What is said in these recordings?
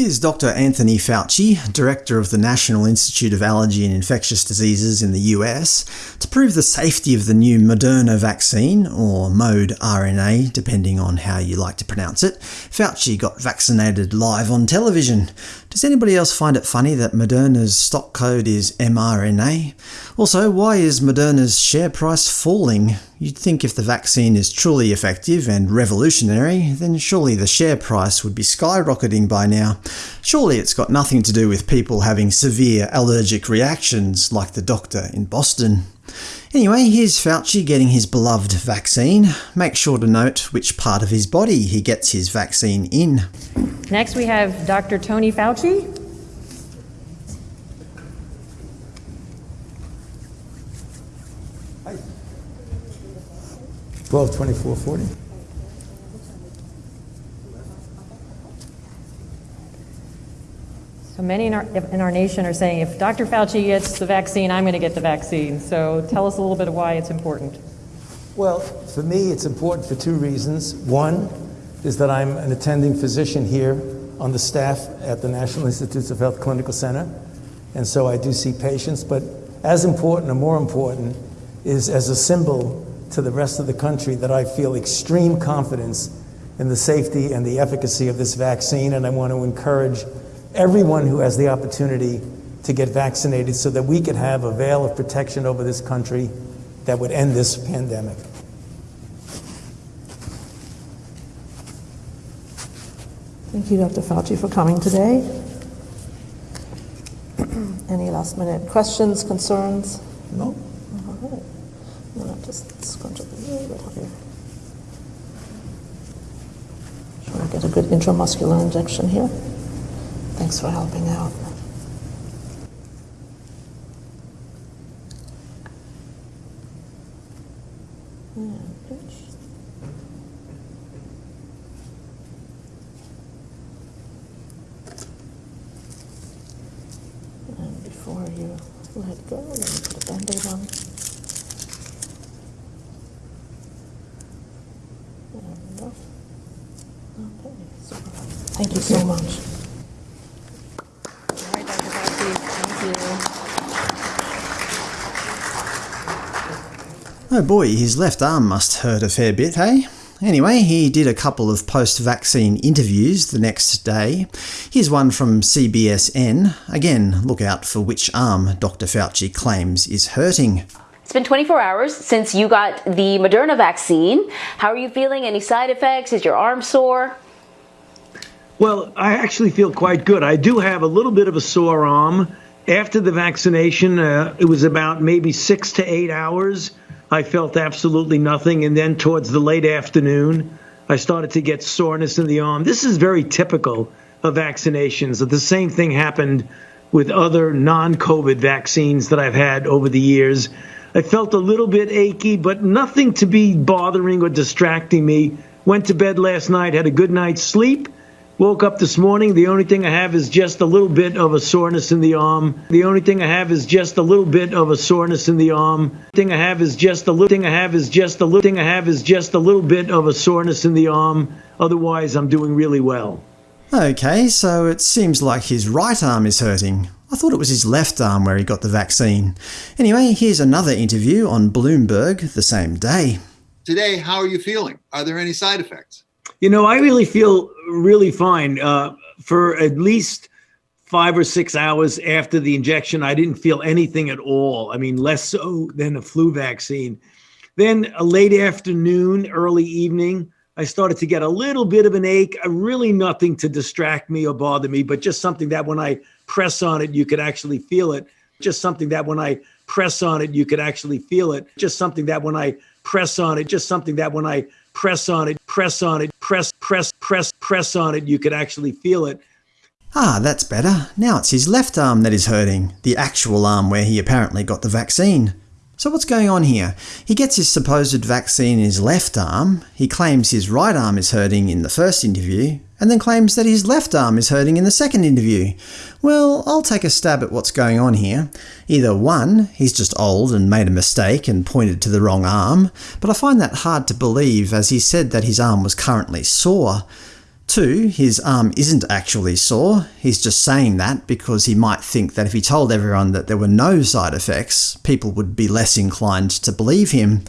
Here's Dr. Anthony Fauci, Director of the National Institute of Allergy and Infectious Diseases in the US, to prove the safety of the new Moderna vaccine, or MODE RNA depending on how you like to pronounce it. Fauci got vaccinated live on television. Does anybody else find it funny that Moderna's stock code is mRNA? Also, why is Moderna's share price falling? You'd think if the vaccine is truly effective and revolutionary, then surely the share price would be skyrocketing by now. Surely it's got nothing to do with people having severe allergic reactions like the doctor in Boston. Anyway, here's Fauci getting his beloved vaccine. Make sure to note which part of his body he gets his vaccine in. Next we have Dr. Tony Fauci. Hi. 12, 24, 40. So many in our, in our nation are saying if Dr. Fauci gets the vaccine, I'm going to get the vaccine. So tell us a little bit of why it's important. Well, for me, it's important for two reasons. One is that I'm an attending physician here on the staff at the National Institutes of Health Clinical Center, and so I do see patients. But as important or more important is as a symbol to the rest of the country that I feel extreme confidence in the safety and the efficacy of this vaccine, and I want to encourage everyone who has the opportunity to get vaccinated so that we could have a veil of protection over this country that would end this pandemic. Thank you, Dr. Fauci, for coming today. Any last minute questions, concerns? No? All right. I'm going to just scrunch up a little bit here. Trying to get a good intramuscular injection here. Thanks for helping out. Before you let go, put a band-aid on. Oh, so thank you so much. All right, Dr. Fauci. Thank Oh boy, his left arm must hurt a fair bit, hey? Anyway, he did a couple of post-vaccine interviews the next day. Here's one from CBSN. Again, look out for which arm Dr Fauci claims is hurting. It's been 24 hours since you got the Moderna vaccine. How are you feeling? Any side effects? Is your arm sore? Well, I actually feel quite good. I do have a little bit of a sore arm. After the vaccination, uh, it was about maybe six to eight hours. I felt absolutely nothing. And then towards the late afternoon, I started to get soreness in the arm. This is very typical of vaccinations. The same thing happened with other non COVID vaccines that I've had over the years. I felt a little bit achy, but nothing to be bothering or distracting me. Went to bed last night, had a good night's sleep. Woke up this morning. The only thing I have is just a little bit of a soreness in the arm. The only thing I have is just a little bit of a soreness in the arm. Thing I have is just a little thing I have is just a little thing I have is just a little bit of a soreness in the arm. Otherwise, I'm doing really well. Okay, so it seems like his right arm is hurting. I thought it was his left arm where he got the vaccine. Anyway, here's another interview on Bloomberg the same day. Today, how are you feeling? Are there any side effects? You know, I really feel really fine. Uh, for at least five or six hours after the injection, I didn't feel anything at all. I mean, less so than a flu vaccine. Then a late afternoon, early evening, I started to get a little bit of an ache, uh, really nothing to distract me or bother me, but just something that when I press on it, you could actually feel it. Just something that when I press on it, you could actually feel it. Just something that when I press on it, just something that when I press on it, press on it, press, press, press, press on it, you could actually feel it. Ah, that's better. Now it's his left arm that is hurting, the actual arm where he apparently got the vaccine. So what's going on here? He gets his supposed vaccine in his left arm, he claims his right arm is hurting in the first interview, and then claims that his left arm is hurting in the second interview. Well, I'll take a stab at what's going on here. Either one, he's just old and made a mistake and pointed to the wrong arm, but I find that hard to believe as he said that his arm was currently sore. Two, his arm isn't actually sore, he's just saying that because he might think that if he told everyone that there were no side effects, people would be less inclined to believe him.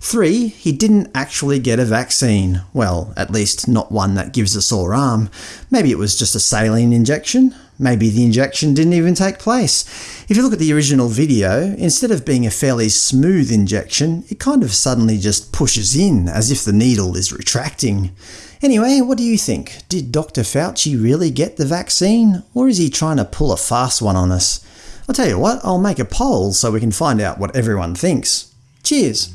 Three, he didn't actually get a vaccine. Well, at least not one that gives a sore arm. Maybe it was just a saline injection. Maybe the injection didn't even take place. If you look at the original video, instead of being a fairly smooth injection, it kind of suddenly just pushes in, as if the needle is retracting. Anyway, what do you think? Did Dr Fauci really get the vaccine? Or is he trying to pull a fast one on us? I'll tell you what, I'll make a poll so we can find out what everyone thinks. Cheers!